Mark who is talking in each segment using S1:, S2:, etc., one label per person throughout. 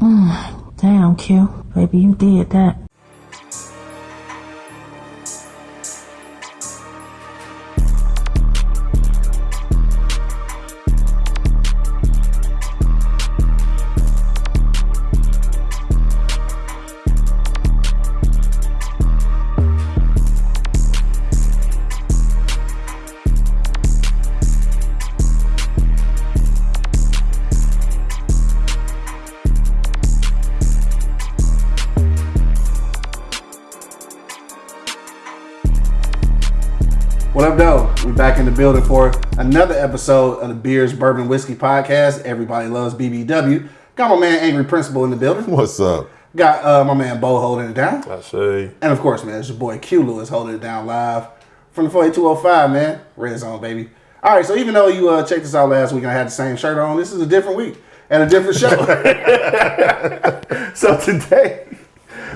S1: Mm, damn, Q. Baby, you did that.
S2: What up, though? We're back in the building for another episode of the Beers Bourbon Whiskey Podcast. Everybody loves BBW. Got my man Angry Principal in the building.
S3: What's up?
S2: Got uh, my man Bo holding it down.
S4: I see.
S2: And of course, man, it's your boy Q Lewis holding it down live from the 48205, man. Red Zone, baby. All right, so even though you uh, checked us out last week and I had the same shirt on, this is a different week and a different show. so today,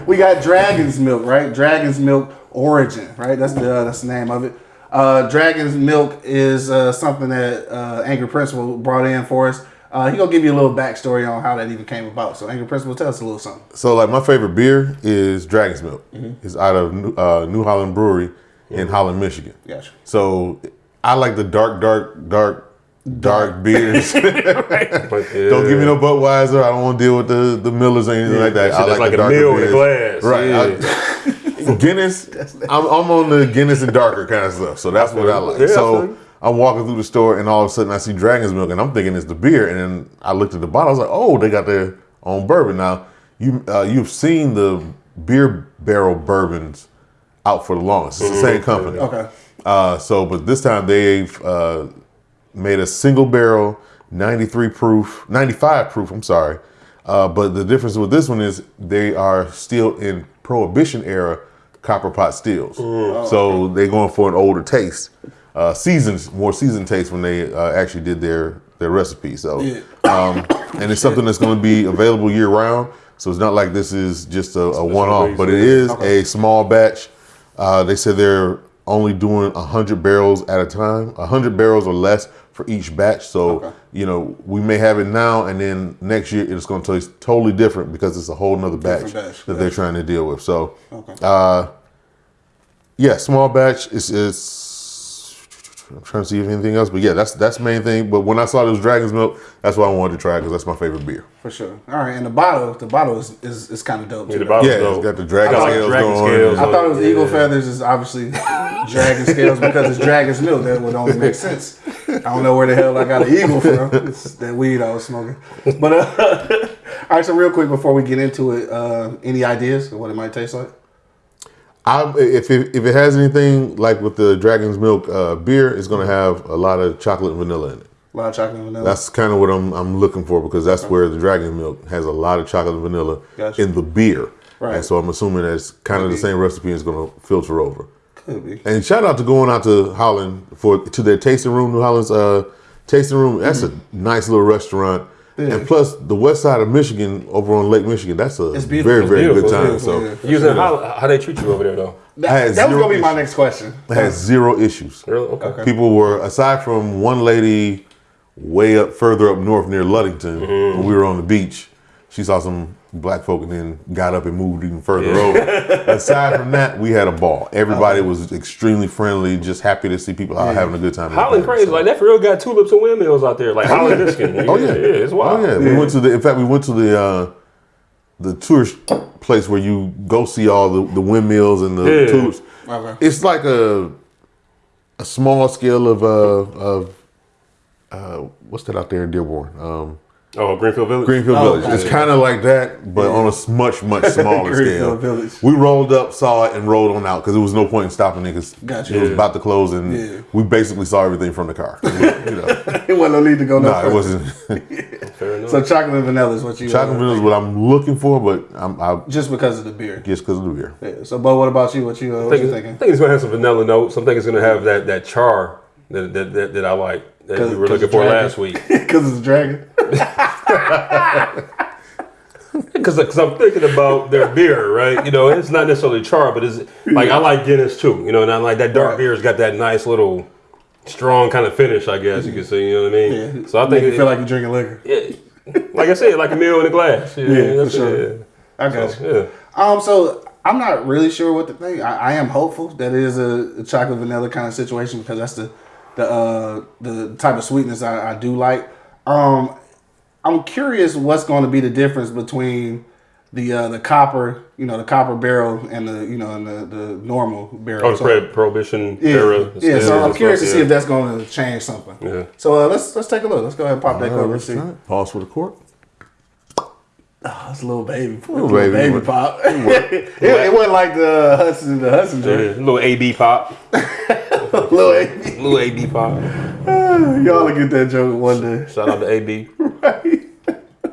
S2: we got Dragon's Milk, right? Dragon's Milk Origin, right? That's the uh, that's the name of it. Uh, Dragon's Milk is uh, something that uh, Angry Principal brought in for us. Uh, he gonna give you a little backstory on how that even came about. So, Angry Principal, tell us a little something.
S3: So, like, my favorite beer is Dragon's Milk.
S2: Mm-hmm.
S3: It's out of New, uh, New Holland Brewery in Holland, Michigan.
S2: Gotcha.
S3: So, I like the dark, dark, dark, dark beers.
S4: But,
S3: Don't give me no Budweiser. I don't want to deal with the, the Millers or anything like that. I
S4: It's like
S3: the
S4: a
S3: darker
S4: meal in a glass.
S3: Right.
S4: Yeah.
S3: I- Guinness. I'm, I'm on the Guinness and darker kind of stuff. So that's what I like.
S4: Yeah,
S3: so. I'm walking through the store and all of a sudden I see Dragon's Milk and I'm thinking it's the beer. And then I looked at the bottle. I was like, oh, they got their own bourbon. Now you uh, you've seen the beer barrel bourbons out for the longest. It's the same company.
S2: Okay.
S3: Uh, so, but this time they've uh, made a single barrel, 93 proof, 95 proof. I'm sorry. Uh, but the difference with this one is they are still in Prohibition era copper pot stills. So they're going for an older taste, uh, seasons, more seasoned taste when they uh, actually did their their recipe. So, um, and it's something that's going to be available year round. So it's not like this is just a, a one off, but it is a small batch. Uh, they said they're only doing 100 barrels at a time, 100 barrels or less for each batch. So, you know, we may have it now and then next year it's going to taste totally different because it's a whole nother batch,
S2: batch,
S3: that they're trying to deal with. So, uh, yeah, small batch is, is I'm trying to see if anything else, but yeah, that's that's the main thing. But when I saw this Dragon's Milk, that's why I wanted to try because that's my favorite beer.
S2: For sure. All right, and the bottle, the bottle is, is, is kind of dope.
S4: Yeah, the
S2: though.
S3: Yeah,
S4: dope.
S3: it's got the dragon
S4: I like
S3: scales going.
S4: scales.
S2: I thought it was
S4: Yeah.
S2: eagle feathers. Is obviously dragon scales because it's dragon's milk. That would only make sense. I don't know where the hell I got an eagle from. It's that weed I was smoking. But uh, all right, so real quick before we get into it, uh, any ideas of what it might taste like?
S3: I, if it, if it has anything like with the Dragon's Milk uh, beer, it's going to have a lot of chocolate and vanilla in it.
S2: A lot of chocolate and vanilla.
S3: That's kind of what I'm I'm looking for because that's where the Dragon's Milk has a lot of chocolate and vanilla
S2: Gotcha.
S3: in the beer.
S2: Right.
S3: And so I'm assuming that's kind of the same recipe is going to filter over.
S2: Could be.
S3: And shout out to going out to Holland for to their tasting room, New Holland's uh, tasting room. That's a nice little restaurant. And plus, the west side of Michigan, over on Lake Michigan, that's a very,
S2: It's
S3: very good time.
S4: It's
S3: So
S2: beautiful,
S4: Using how, how they treat you over there though?
S2: That, that was gonna be my
S3: issues.
S2: next question.
S3: I had zero issues.
S4: Really? Okay.
S3: People were aside from one lady way up further up north near Ludington when we were on the beach. She saw some black folk and then got up and moved even further over. aside from that, we had a ball. Everybody was extremely friendly, just happy to see people out having a good time.
S4: Holland crazy like that for real got tulips and windmills out there like Holland Michigan.
S3: Oh yeah,
S4: yeah, it's wild.
S3: Oh yeah, we went to the. In fact, we went to the uh, the tourist place where you go see all the, the windmills and the
S4: Yeah.
S3: tulips.
S2: Okay.
S3: It's like a a small scale of uh of uh what's that out there in Dearborn? Um,
S4: Oh, Greenfield Village.
S3: Greenfield
S2: Oh,
S3: Village. It's kind of like that, but on a much much smaller scale.
S2: Greenfield Village.
S3: We rolled up, saw it, and rolled on out because there was no point in stopping it because
S2: Gotcha.
S3: it was about to close, and
S2: Yeah.
S3: we basically saw everything from the car. you know,
S2: It wasn't no need to go no
S3: no, it wasn't.
S4: Fair enough.
S2: So chocolate and vanilla is what you
S3: Chocolate vanilla is what I'm looking for, but I'm I
S2: just because of the beer.
S3: just because of the beer.
S2: Yeah. So, Bo, what about you? What you uh,
S4: I
S2: what
S4: think,
S2: you
S4: it's- I think it's gonna have some vanilla notes. I think it's gonna have that that char that that, that, that I like that we were looking for last week.
S2: Because it's a dragon.
S4: Because I'm thinking about their beer, right? You know, it's not necessarily char, but it's like I like Guinness too. You know, and I like that dark
S2: Right.
S4: beer's got that nice little strong kind of finish. I guess you could say. You know what I mean?
S2: Yeah.
S4: So I
S2: Make
S4: think
S2: you feel like you're drinking liquor.
S4: it, like I said, like a meal in a glass. Yeah,
S2: Yeah, for sure.
S4: it.
S2: I got you.
S4: Yeah.
S2: Um, so I'm not really sure what to think. I, I am hopeful that it is a, a chocolate vanilla kind of situation because that's the the uh, the type of sweetness I, I do like. Um, I'm curious what's going to be the difference between the uh, the copper, you know, the copper barrel and the you know and the, the normal barrel.
S4: Oh, the
S2: So-
S4: pro- prohibition
S2: yeah,
S4: era.
S2: yeah. So I'm
S4: and
S2: curious to see
S4: yeah.
S2: if that's going to change something.
S4: Yeah.
S2: So uh, let's let's take a look. Let's go ahead and pop that
S3: All
S2: cover
S3: right,
S2: and see.
S3: let's it. Pause for the court.
S2: Oh, it's a little baby,
S3: Little
S2: little baby,
S3: baby.
S2: pop. it, it wasn't like the Hudson, the Hudson
S4: Yeah, little AB pop.
S2: Little AB.
S4: Little AB pop.
S2: Y'all will get that joke one day.
S4: Shout out to AB. right.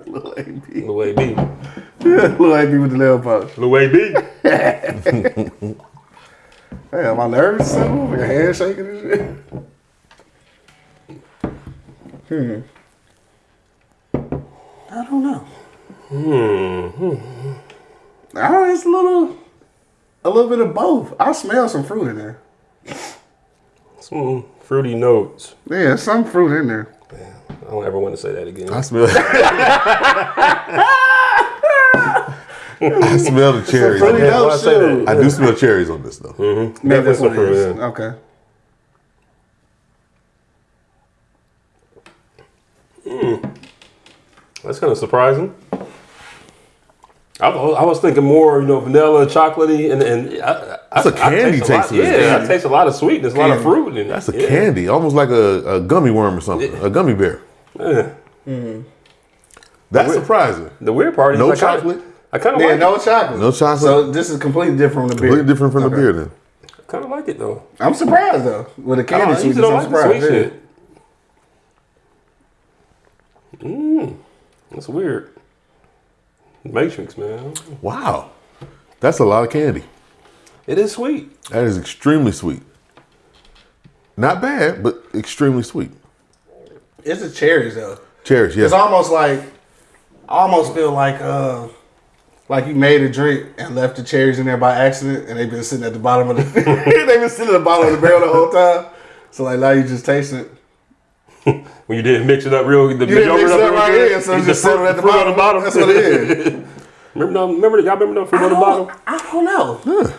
S2: Little AB.
S4: Little AB.
S2: Little AB with the nail polish.
S4: Little AB.
S2: Hey, am I nervous something? Your hand shaking and shit? Hmm. I don't know. Hmm. I don't it's a little, a little bit of both. I smell some fruit in there.
S4: Some fruity notes.
S2: Yeah, some fruit in there.
S4: Man, I don't ever want to say that again.
S3: I smell. I smell the cherries.
S2: fruity
S4: Yeah,
S2: note
S4: I say
S2: shoot.
S3: I do smell cherries on this though. Mm-hmm.
S2: Maybe that's what it
S4: Definitely
S2: is.
S4: some fruit,
S2: Okay. Mm.
S4: That's kind of surprising. I, was- I was thinking more, you know, vanilla, chocolatey, and and I,
S3: That's a
S4: I- I
S3: candy
S4: taste a lot-
S3: taste to this
S4: Yeah, I
S3: candy.
S4: taste a lot of sweetness, a lot of fruit in it.
S3: That's a
S4: yeah.
S3: candy, almost like a, a gummy worm or something, a gummy bear.
S4: Yeah. Mm-hmm.
S3: That's surprising.
S4: The weird part is
S3: No
S4: I kinda-
S3: chocolate?
S4: I kind of
S2: Yeah,
S4: like
S2: no
S4: it.
S2: chocolate.
S3: No chocolate?
S2: So this is completely different from the beer.
S3: Completely different from the
S2: Okay.
S3: beer then.
S4: Kind of like it though.
S2: I'm surprised though with the
S4: I,
S2: candy
S4: don't, I
S2: sweetness.
S4: usually don't
S2: I'm
S4: like the
S2: surprised.
S4: sweet shit. Mmm, that's weird. Matrix, man.
S3: Wow. That's a lot of candy.
S4: It is sweet.
S3: That is extremely sweet. Not bad, but extremely sweet.
S2: It's the cherries though.
S3: Cherries,
S2: yeah.
S3: It's
S2: almost like I almost feel like uh like you made a drink and left the cherries in there by accident and they've been sitting at the bottom of the they've been sitting at the bottom of the barrel the whole time. So like now you just taste it.
S4: When you didn't mix it up real, the
S2: You didn't mix it up
S4: real
S2: right
S4: good,
S2: here, so
S4: you
S2: just
S4: put
S2: sitting at the
S4: fruit on
S2: bottom. That's what it is.
S4: remember, the- remember, y'all remember the fruit
S2: I
S4: on the bottom?
S2: I don't know.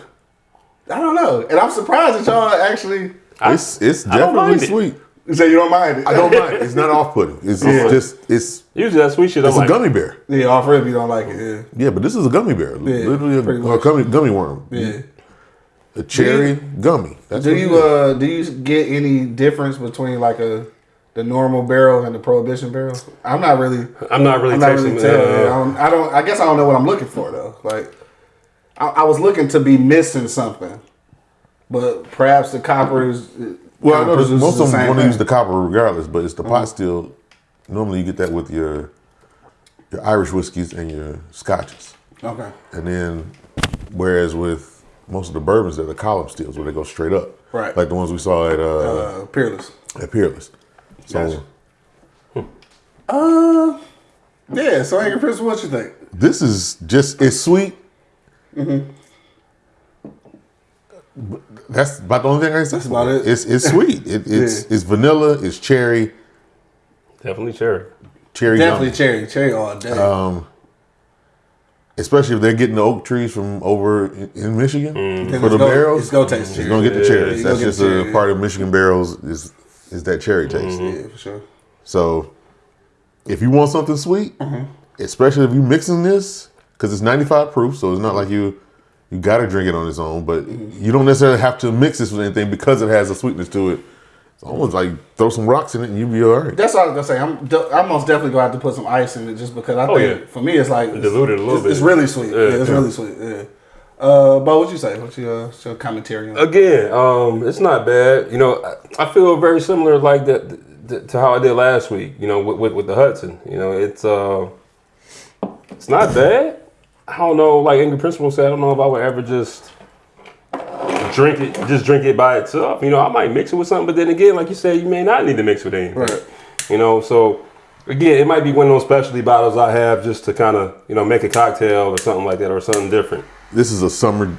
S2: I don't know. And I'm surprised that y'all actually
S3: It's it's definitely
S4: sweet. it.
S3: sweet.
S2: say you don't mind it.
S3: I don't mind. It's not off putting. It's
S2: Yeah.
S3: just it's
S4: Usually that sweet shit.
S3: it's
S4: I'm
S3: a
S4: like,
S3: gummy bear.
S2: Yeah, off rip you don't like it. Yeah.
S3: Yeah, but this is a gummy bear. Literally a, a gummy gummy worm.
S2: Yeah.
S3: A cherry gummy. That's
S2: Do you uh do you get any difference between like a the normal barrel and the prohibition barrel? I'm not really
S4: I'm not really
S2: I'm not
S4: tasting.
S2: really telling. I,
S4: uh,
S2: don't, I don't I guess I don't know what I'm looking for though. Like I, I was looking to be missing something. But perhaps the copper is
S3: well, I know this, most of them want to use the copper regardless, but it's the pot still. Normally, you get that with your your Irish whiskeys and your scotches,
S2: Okay.
S3: and then whereas with most of the bourbons, they're the column stills where they go straight up,
S2: Right.
S3: Like the ones we saw at uh,
S2: Uh peerless.
S3: at Peerless. So
S2: Gotcha. Uh yeah, so Angry Prince, what you think?
S3: this is just it's sweet. Mm-hmm. That's about the only thing I can say.
S2: That's about it?
S3: It's it's sweet. It, it's
S2: Yeah.
S3: it's vanilla. It's cherry.
S4: definitely cherry.
S3: Cherry.
S2: Definitely
S3: gummy.
S2: cherry, cherry all day.
S3: Um, especially if they're getting the oak trees from over in, in Michigan
S2: Then
S3: for the
S2: go-
S3: barrels.
S2: it's go taste
S3: It's
S2: cherry.
S3: gonna get the cherries.
S2: you
S3: That's
S2: gonna
S3: just a
S2: cherry.
S3: part of Michigan barrels is is that cherry taste.
S2: yeah, for sure.
S3: So if you want something sweet,
S2: Mm-hmm.
S3: especially if you're mixing this, because it's 95 proof, so it's not like you you gotta drink it on its own, but
S2: Mm-hmm.
S3: you don't necessarily have to mix this with anything because it has a sweetness to it. It's almost like throw some rocks in it and you'll be all right.
S2: That's all I was gonna say. I'm de- I'm most definitely gonna have to put some ice in it just because I
S4: Oh,
S2: think
S4: yeah.
S2: for me it's like
S4: Dilute it a little
S2: it's,
S4: bit.
S2: It's really sweet. Yeah,
S4: Yeah.
S2: it's really sweet. Yeah. Uh, but what you say? What's your, what's your commentary on?
S4: Again, um, it's not bad. You know, I, I feel very similar like that th- to how I did last week. You know, with, with, with the Hudson. You know, it's uh, it's not bad. I don't know. Like Angry Principal said, I don't know if I would ever just drink it, just drink it by itself. You know, I might mix it with something, but then again, like you said, you may not need to mix with anything.
S2: Right.
S4: You know, so again, it might be one of those specialty bottles I have just to kind of you know make a cocktail or something like that or something different.
S3: This is a summer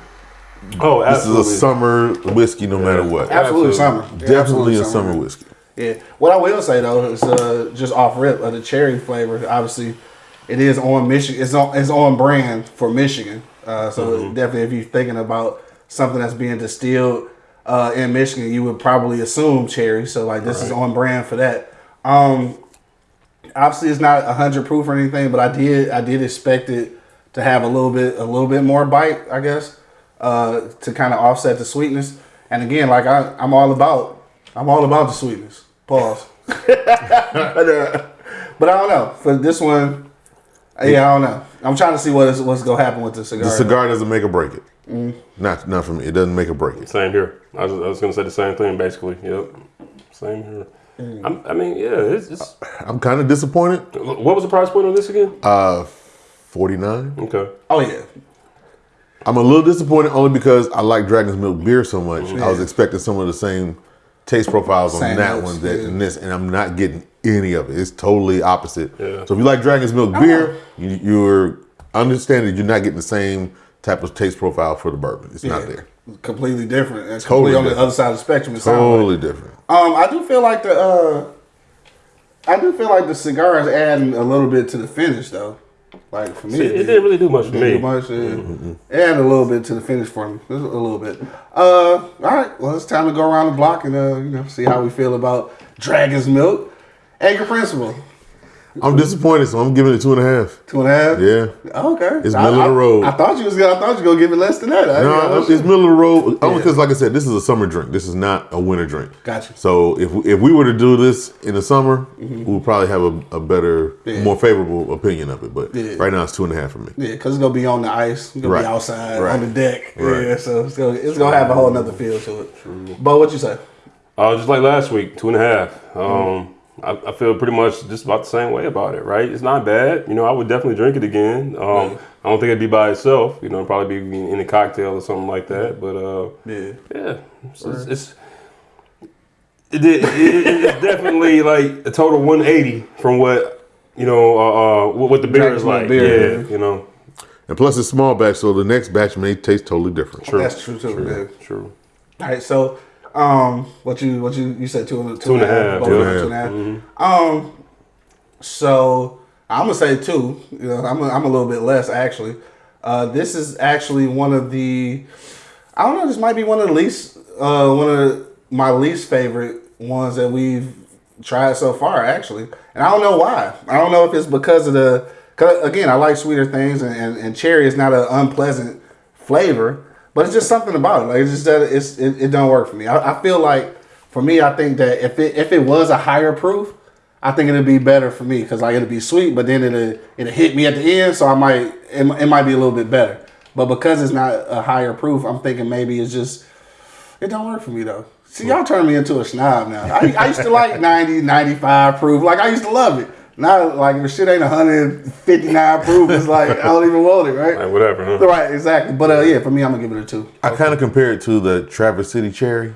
S4: Oh, absolutely.
S3: this is a summer whiskey no matter what.
S2: Absolutely
S4: Absolutely.
S2: summer.
S3: Definitely
S2: absolutely
S3: a summer whiskey.
S2: Yeah. What I will say though is uh, just off rip of the cherry flavor. Obviously, it is on Michigan. It's on it's on brand for Michigan. Uh, so
S4: Mm-hmm.
S2: definitely, if you're thinking about something that's being distilled uh, in Michigan, you would probably assume cherry. So like this is on brand for that. Um, obviously, it's not hundred proof or anything, but I did I did expect it to have a little bit a little bit more bite, I guess, uh, to kind of offset the sweetness. And again, like I, I'm all about I'm all about the sweetness. Pause. but, uh, but I don't know for this one. Yeah, I don't know. I'm trying to see what is what's gonna happen with the cigar.
S3: The cigar doesn't make or break it.
S2: Mm.
S3: Not not for me. It doesn't make or break it.
S4: Same here. I was, I was gonna say the same thing basically. Yep. Same here.
S2: Mm.
S4: I'm, I mean, yeah. It's, it's,
S3: I'm kind of disappointed.
S4: what was the price point on this again?
S3: Uh, 49.
S4: Okay.
S2: Oh yeah,
S3: I'm a little disappointed only because I like Dragon's Milk beer so much. I was expecting some of the same taste profiles on
S2: Same
S3: that
S2: notes,
S3: one that
S2: yeah.
S3: in this, and I'm not getting any of it. It's totally opposite.
S4: Yeah.
S3: So if you like Dragon's Milk beer, you, you're understanding you're not getting the same type of taste profile for the bourbon. It's not there.
S2: completely different. It's
S3: Totally
S2: completely on the other side of the spectrum. It sounds like.
S3: Totally different.
S2: Um, I do feel like the uh, I do feel like the cigar is adding a little bit to the finish though. Like for me,
S4: It, it didn't really do much for
S2: Didn't
S4: me.
S2: do much. Yeah. It added a little bit to the finish for me. Just a little bit. Uh, all right. Well, it's time to go around the block and uh, you know, see how we feel about Dragon's Milk. Angry Principal,
S3: I'm disappointed, so I'm giving it two and a half.
S2: two and a half.
S3: Yeah.
S2: Okay.
S3: It's
S2: I-
S3: middle of the road.
S2: I, thought you was gonna. I thought you were gonna give it less than that. I-
S3: No,
S2: I was-
S3: it's middle of the road. Only
S2: Yeah.
S3: because, like I said, this is a summer drink. This is not a winter drink.
S2: Gotcha.
S3: So if if we were to do this in the summer, we would probably have a, a better.
S2: Yeah.
S3: more favorable opinion of it. But
S2: Yeah.
S3: right now, it's two and a half for me.
S2: Yeah, because it's gonna be on the ice. It's gonna
S3: Right.
S2: be outside
S3: Right.
S2: on the deck.
S3: Right.
S2: Yeah, so it's gonna it's gonna have a whole nother feel to it. But what you say?
S4: Uh, just like last week, two and a half. Um,
S2: Mm-hmm.
S4: I, I feel pretty much just about the same way about it, right? It's not bad. You know, I would definitely drink it again. Um, I don't think it'd be by itself. You know, it'd probably be in a cocktail or something like that. But uh,
S2: Yeah.
S4: yeah, it's, it's, it's it, it, it- it's definitely like a total 180 from what you know uh, uh, what, what the beer
S2: Dragon's
S4: is like.
S2: beer.
S4: Yeah, you know,
S3: And plus, it's small batch, so the next batch may taste totally different. True.
S2: That's true too. Yeah.
S4: true.
S2: All right, so um, what you what you you said two and two,
S4: Two and a half,
S2: both
S4: yeah.
S2: of them two and a half. Um, so I'm gonna say two. You know, I'm a, I'm a little bit less actually. Uh, this is actually one of the I don't know. This might be one of the least uh one of my least favorite ones that we've tried so far actually, and I don't know why. I don't know if it's because of the. Again, I like sweeter things, and, and, and cherry is not an unpleasant flavor, but it's just something about it. Like it's just that it's it, it don't work for me. I, I feel like for me, I think that if it if it was a higher proof, I think it'd be better for me because like it'd be sweet, but then it'll it'll hit me at the end, so I might it, it might be a little bit better. But because it's not a higher proof, I'm thinking maybe it's just it don't work for me though. See, y'all turn me into a snob now. I, I used to like 90, 95 proof. Like I used to love it. Now, like if shit ain't 159 proof, it's like I don't even want it, right?
S4: Like whatever. Huh?
S2: Right, exactly. But uh, yeah, for me, I'm gonna give it a two.
S3: I kind of compare it to the Traverse City Cherry,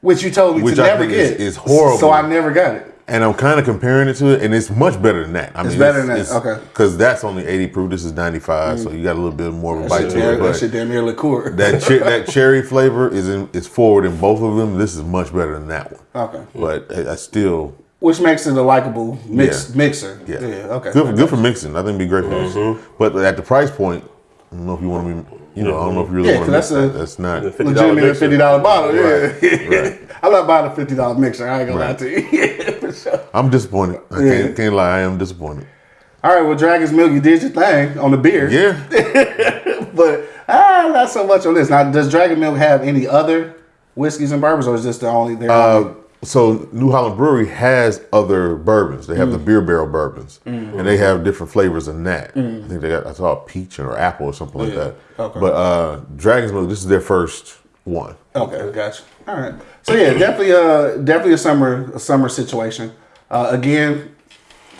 S2: Which you told me
S3: Which
S2: to
S3: I
S2: never
S3: think is-
S2: get.
S3: is horrible.
S2: So I never got it.
S3: and I'm kind of comparing it to it, and it's much better than that. I
S2: It's better than that, okay.
S3: Because that's only 80 proof. This is 95, so you got a little bit more of a bite to it.
S2: that
S3: But
S2: shit damn near liqueur.
S3: that che- that cherry flavor is in, is forward in both of them. This is much better than that one.
S2: okay.
S3: But I, I still
S2: Which makes it a likable mix
S3: Yeah.
S2: mixer.
S3: yeah
S2: okay.
S3: good for, good for mixing. I think it'd be great for mixing. But at the price point, I don't know if you want to be. You know, I don't know if you really
S2: Yeah,
S3: want to
S2: 'cause
S3: mix
S2: that's
S3: that. That's not.
S4: The $50
S2: Legitimate
S4: mixer.
S2: fifty dollar bottle. Yeah.
S3: Right, right.
S2: I love buying a fifty dollar mixer. I ain't gonna lie to you. for sure.
S3: I'm disappointed. I
S2: Yeah.
S3: can't, can't lie. I am disappointed.
S2: All right, well, Dragon's Milk, you did your thing on the beer.
S3: Yeah.
S2: But ah, not so much on this. Now, does Dragon Milk have any other whiskeys and bourbons, or is this the only? Their only
S3: Uh, so New Holland Brewery has other bourbons. They have the beer barrel bourbons, and they have different flavors than that. I think they got I saw peach or apple or something like
S2: Yeah.
S3: that.
S2: Okay.
S3: But uh, Dragon's Milk, this is their first one.
S2: Okay, gotcha. All right. So yeah, definitely, uh, definitely a summer, a summer situation. Uh, again,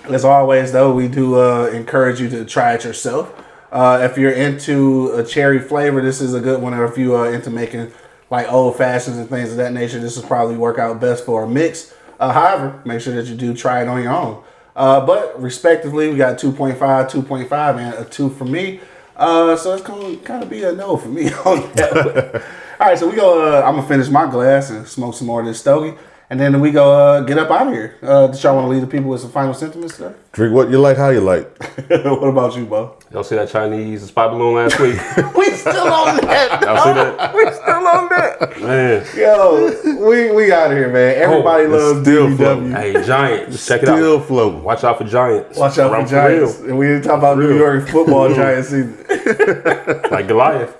S2: as always, though, we do uh, encourage you to try it yourself. Uh, if you're into a cherry flavor, this is a good one. Or if you are into making like old fashions and things of that nature, this will probably work out best for a mix. Uh, however, make sure that you do try it on your own. Uh, but respectively, we got 2.5, 2.5, and a 2 for me. Uh, so it's going to kind of be a no for me on that. All right, so we go. Uh, I'm gonna finish my glass and smoke some more of this stogie, And then we go uh, get up out of here. Uh, did y'all want to leave the people with some final sentiments today?
S3: Drink what you like, how you like.
S2: what about you, Bo?
S4: Y'all see that Chinese spy balloon last week?
S2: We still on that.
S4: Y'all see that?
S2: we still on that.
S4: Man.
S2: Yo, we we out of here, man. Everybody
S4: Oh,
S2: loves
S3: it's still
S2: BBW.
S4: Hey, Giants. Check it
S3: Still
S4: out.
S3: floating.
S4: Watch out for Giants.
S2: Watch out
S4: Around
S2: for Giants.
S4: real.
S2: And we didn't talk about New York football Giants either.
S4: Like Goliath.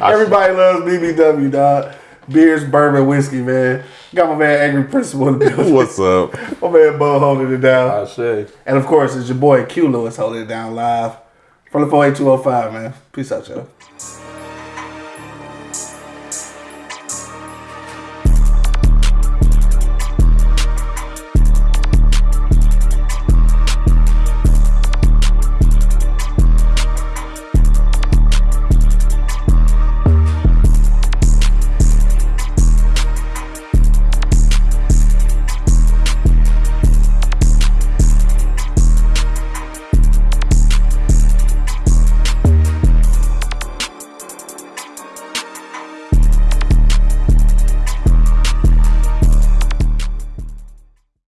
S2: Everybody loves BBW, dog. Beers, bourbon, whiskey, man. Got my man Angry Principal in the building.
S3: What's up?
S2: my man Bo holding it down.
S4: I say.
S2: And of course, it's your boy Q Lewis holding it down live from the 48205, man. Peace out, y'all.